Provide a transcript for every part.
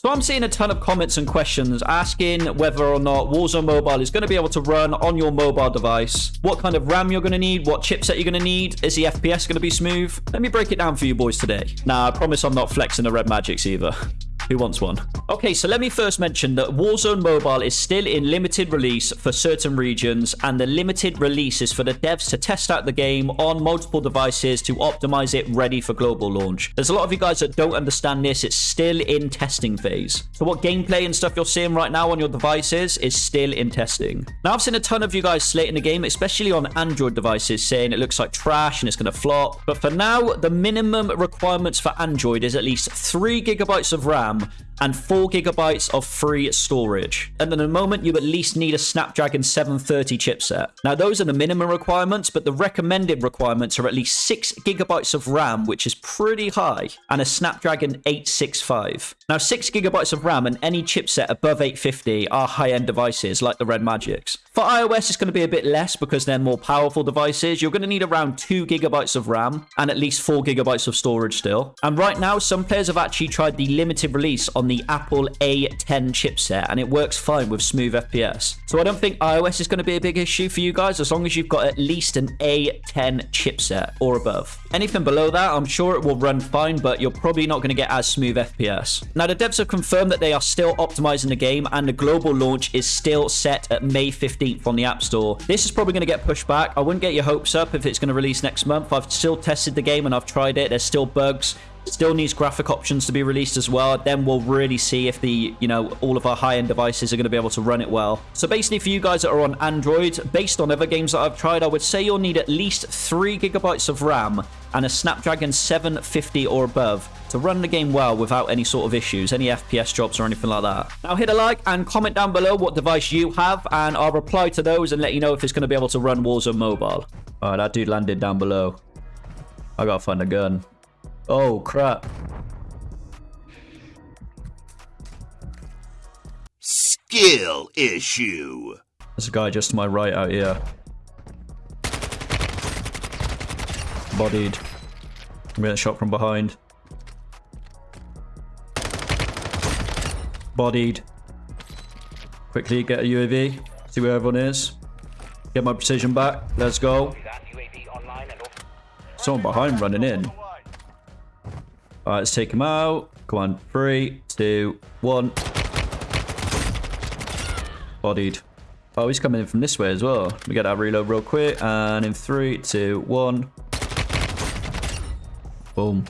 So I'm seeing a ton of comments and questions asking whether or not Warzone Mobile is going to be able to run on your mobile device, what kind of RAM you're going to need, what chipset you're going to need, is the FPS going to be smooth? Let me break it down for you boys today. Now, I promise I'm not flexing the red magics either. Who wants one? Okay, so let me first mention that Warzone Mobile is still in limited release for certain regions, and the limited release is for the devs to test out the game on multiple devices to optimize it ready for global launch. There's a lot of you guys that don't understand this. It's still in testing phase. So what gameplay and stuff you're seeing right now on your devices is still in testing. Now, I've seen a ton of you guys slating the game, especially on Android devices, saying it looks like trash and it's going to flop. But for now, the minimum requirements for Android is at least 3 gigabytes of RAM um, and 4 gigabytes of free storage. And at the moment, you at least need a Snapdragon 730 chipset. Now, those are the minimum requirements, but the recommended requirements are at least 6 gigabytes of RAM, which is pretty high, and a Snapdragon 865. Now, 6 gigabytes of RAM and any chipset above 850 are high-end devices like the Red Magics. For iOS, it's going to be a bit less because they're more powerful devices. You're going to need around 2 gigabytes of RAM and at least 4 gigabytes of storage still. And right now, some players have actually tried the limited release on the Apple A10 chipset, and it works fine with smooth FPS. So I don't think iOS is going to be a big issue for you guys as long as you've got at least an A10 chipset or above. Anything below that, I'm sure it will run fine, but you're probably not going to get as smooth FPS. Now, the devs have confirmed that they are still optimizing the game, and the global launch is still set at May 15th on the App Store. This is probably going to get pushed back. I wouldn't get your hopes up if it's going to release next month. I've still tested the game and I've tried it. There's still bugs. Still needs graphic options to be released as well. Then we'll really see if the, you know, all of our high-end devices are going to be able to run it well. So basically for you guys that are on Android, based on other games that I've tried, I would say you'll need at least 3 gigabytes of RAM and a Snapdragon 750 or above to run the game well without any sort of issues, any FPS drops or anything like that. Now hit a like and comment down below what device you have and I'll reply to those and let you know if it's going to be able to run Warzone Mobile. Alright, that dude landed down below. I gotta find a gun. Oh, crap. Skill issue. There's a guy just to my right out here. Bodied. I'm getting shot from behind. Bodied. Quickly get a UAV. See where everyone is. Get my precision back. Let's go. Someone behind running in. Alright, let's take him out. Come on. Three, two, one. Bodied. Oh, he's coming in from this way as well. We get that reload real quick. And in three, two, one. Boom.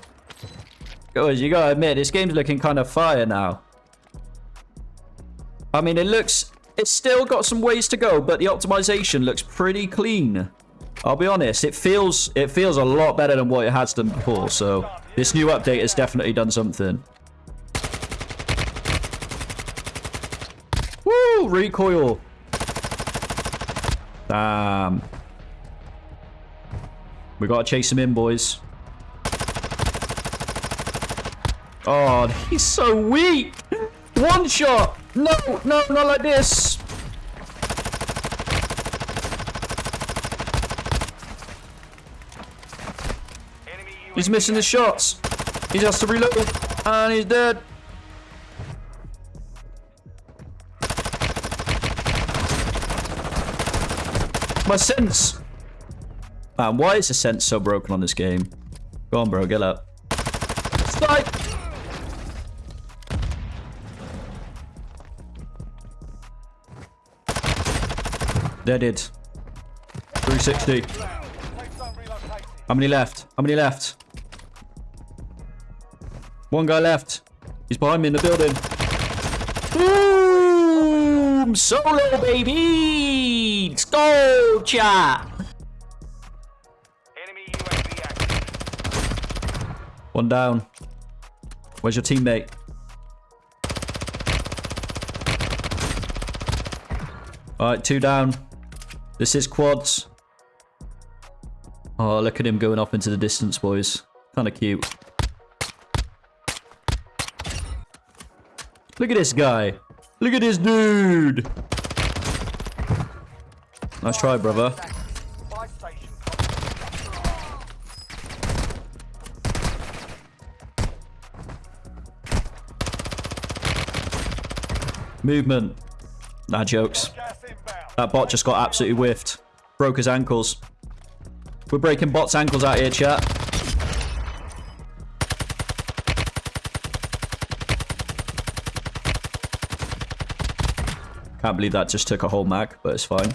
Guys, you gotta admit, this game's looking kind of fire now. I mean, it looks... It's still got some ways to go, but the optimization looks pretty clean. I'll be honest, it feels it feels a lot better than what it has done before, so this new update has definitely done something. Woo! Recoil! Damn. We gotta chase him in, boys. Oh, he's so weak! One shot! No, no, not like this! He's missing the shots. He has to reload. And he's dead. My sense. Man, why is the sense so broken on this game? Go on, bro. Get up. Strike! Deaded. 360. How many left? How many left? One guy left. He's behind me in the building. Boom! Solo, baby! Let's go, chat! One down. Where's your teammate? Alright, two down. This is quads. Oh, look at him going off into the distance, boys. Kind of cute. Look at this guy. Look at this dude. Nice try, brother. Movement. Nah, jokes. That bot just got absolutely whiffed. Broke his ankles. We're breaking bots' ankles out here, chat. Can't believe that just took a whole mag, but it's fine.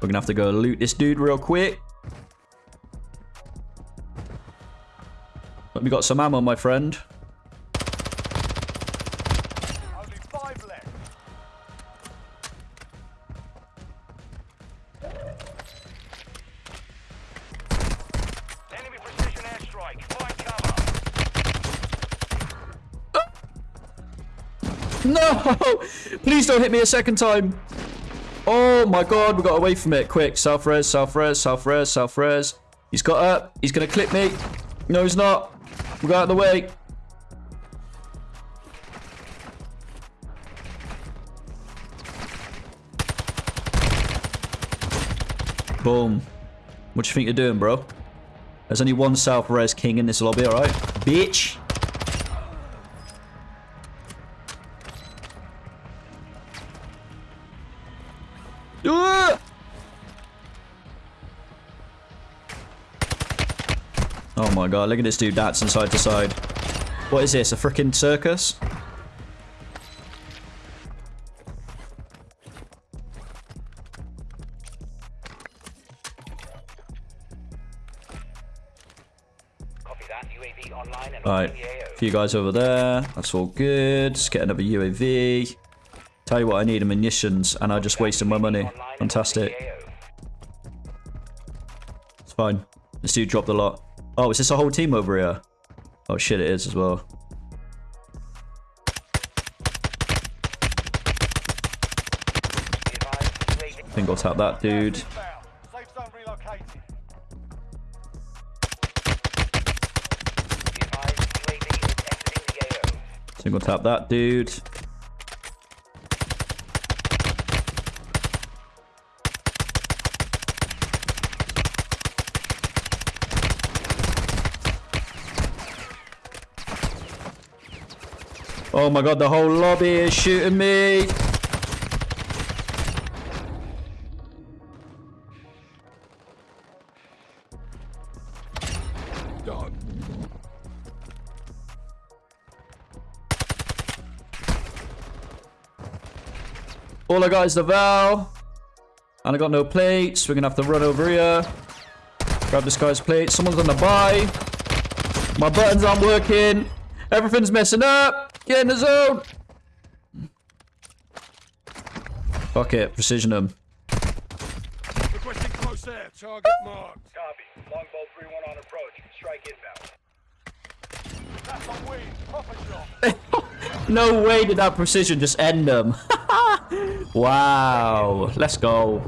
We're gonna have to go loot this dude real quick. We got some ammo, my friend. No! Please don't hit me a second time. Oh my god, we got away from it. Quick, self res, self res, self res, self res. He's got up. He's gonna clip me. No, he's not. We got out of the way. Boom. What do you think you're doing, bro? There's only one self res king in this lobby, alright? Bitch! My god, look at this dude dancing side to side. What is this, a freaking circus? Copy that. UAV Right, on few guys over there. That's all good. Let's get another UAV. Tell you what, I need are munitions, and I just wasted my money. Online and on Fantastic. It's fine. This dude dropped a lot. Oh, is this a whole team over here? Oh shit, it is as well. I think I'll tap that dude. Single tap that dude. Oh my god, the whole lobby is shooting me. All I got is the Val. And I got no plates. We're gonna have to run over here. Grab this guy's plate. Someone's on the buy. My buttons aren't working. Everything's messing up. Get in the zone. Fuck it. Precision them. Requesting close air. Target marked. Copy. Longbow 3-1 on approach. Strike inbound. That's a win. Proper shot. No way did that precision just end them. wow. Let's go.